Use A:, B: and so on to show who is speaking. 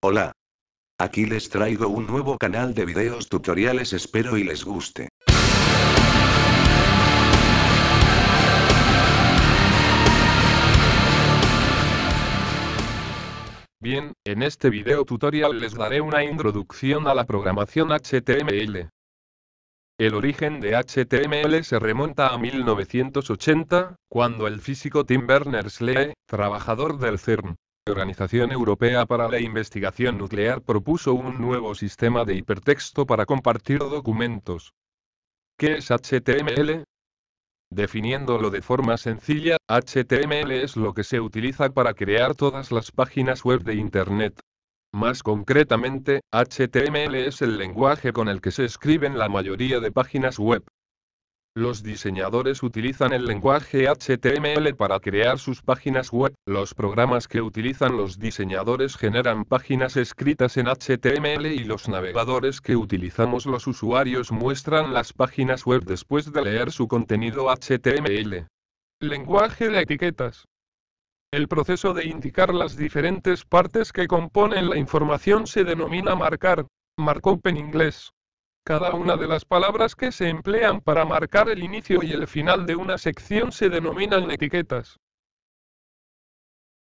A: Hola. Aquí les traigo un nuevo canal de videos tutoriales espero y les guste.
B: Bien, en este video tutorial les daré una introducción a la programación HTML. El origen de HTML se remonta a 1980, cuando el físico Tim Berners-Lee, trabajador del CERN, Organización Europea para la Investigación Nuclear propuso un nuevo sistema de hipertexto para compartir documentos. ¿Qué es HTML? Definiéndolo de forma sencilla, HTML es lo que se utiliza para crear todas las páginas web de Internet. Más concretamente, HTML es el lenguaje con el que se escriben la mayoría de páginas web. Los diseñadores utilizan el lenguaje HTML para crear sus páginas web. Los programas que utilizan los diseñadores generan páginas escritas en HTML y los navegadores que utilizamos los usuarios muestran las páginas web después de leer su contenido HTML. Lenguaje de etiquetas. El proceso de indicar las diferentes partes que componen la información se denomina marcar, markup en inglés. Cada una de las palabras que se emplean para marcar el inicio y el final de una sección se denominan etiquetas.